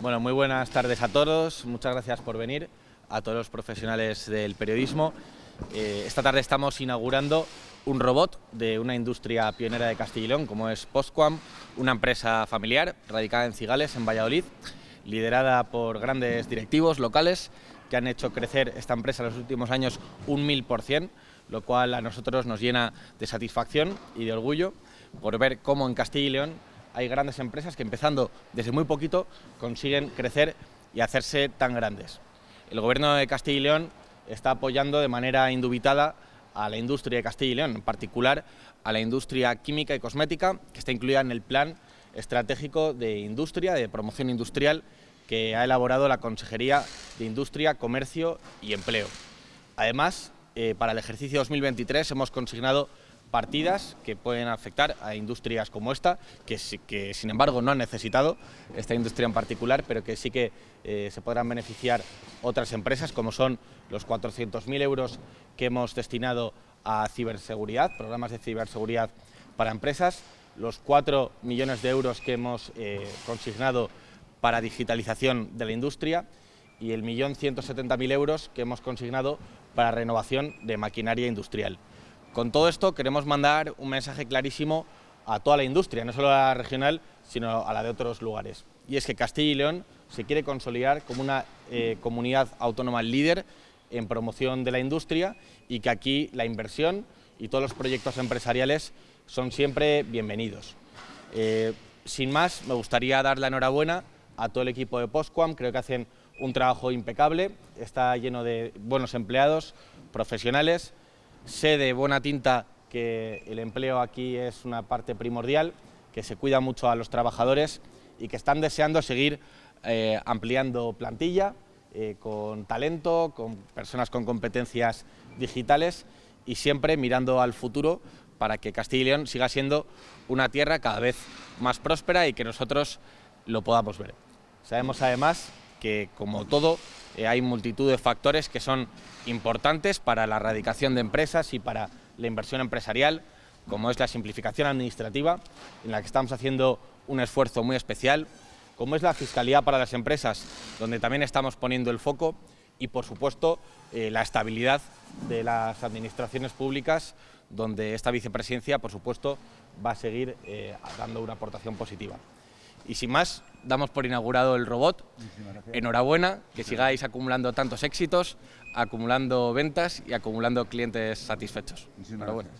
Bueno, muy buenas tardes a todos, muchas gracias por venir, a todos los profesionales del periodismo. Eh, esta tarde estamos inaugurando un robot de una industria pionera de Castilla y León, como es Postquam, una empresa familiar radicada en Cigales, en Valladolid, liderada por grandes directivos locales que han hecho crecer esta empresa en los últimos años un mil por cien, lo cual a nosotros nos llena de satisfacción y de orgullo por ver cómo en Castilla y León hay grandes empresas que empezando desde muy poquito consiguen crecer y hacerse tan grandes. El Gobierno de Castilla y León está apoyando de manera indubitada a la industria de Castilla y León, en particular a la industria química y cosmética, que está incluida en el Plan Estratégico de Industria, de Promoción Industrial, que ha elaborado la Consejería de Industria, Comercio y Empleo. Además, eh, para el ejercicio 2023 hemos consignado partidas que pueden afectar a industrias como esta, que, sin embargo no han necesitado esta industria en particular, pero que sí que eh, se podrán beneficiar otras empresas, como son los 400.000 euros que hemos destinado a ciberseguridad, programas de ciberseguridad para empresas, los 4 millones de euros que hemos eh, consignado para digitalización de la industria y el millón 170.000 euros que hemos consignado para renovación de maquinaria industrial. Con todo esto queremos mandar un mensaje clarísimo a toda la industria, no solo a la regional, sino a la de otros lugares. Y es que Castilla y León se quiere consolidar como una eh, comunidad autónoma líder en promoción de la industria y que aquí la inversión y todos los proyectos empresariales son siempre bienvenidos. Eh, sin más, me gustaría dar la enhorabuena a todo el equipo de Postquam, creo que hacen un trabajo impecable, está lleno de buenos empleados, profesionales, Sé de buena tinta que el empleo aquí es una parte primordial, que se cuida mucho a los trabajadores y que están deseando seguir eh, ampliando plantilla, eh, con talento, con personas con competencias digitales y siempre mirando al futuro para que Castilla y León siga siendo una tierra cada vez más próspera y que nosotros lo podamos ver. Sabemos además que, como todo, eh, hay multitud de factores que son importantes para la erradicación de empresas y para la inversión empresarial, como es la simplificación administrativa, en la que estamos haciendo un esfuerzo muy especial, como es la fiscalidad para las empresas, donde también estamos poniendo el foco, y por supuesto eh, la estabilidad de las administraciones públicas, donde esta vicepresidencia, por supuesto, va a seguir eh, dando una aportación positiva. Y sin más, damos por inaugurado el robot. Enhorabuena, que sigáis acumulando tantos éxitos, acumulando ventas y acumulando clientes satisfechos. Enhorabuena.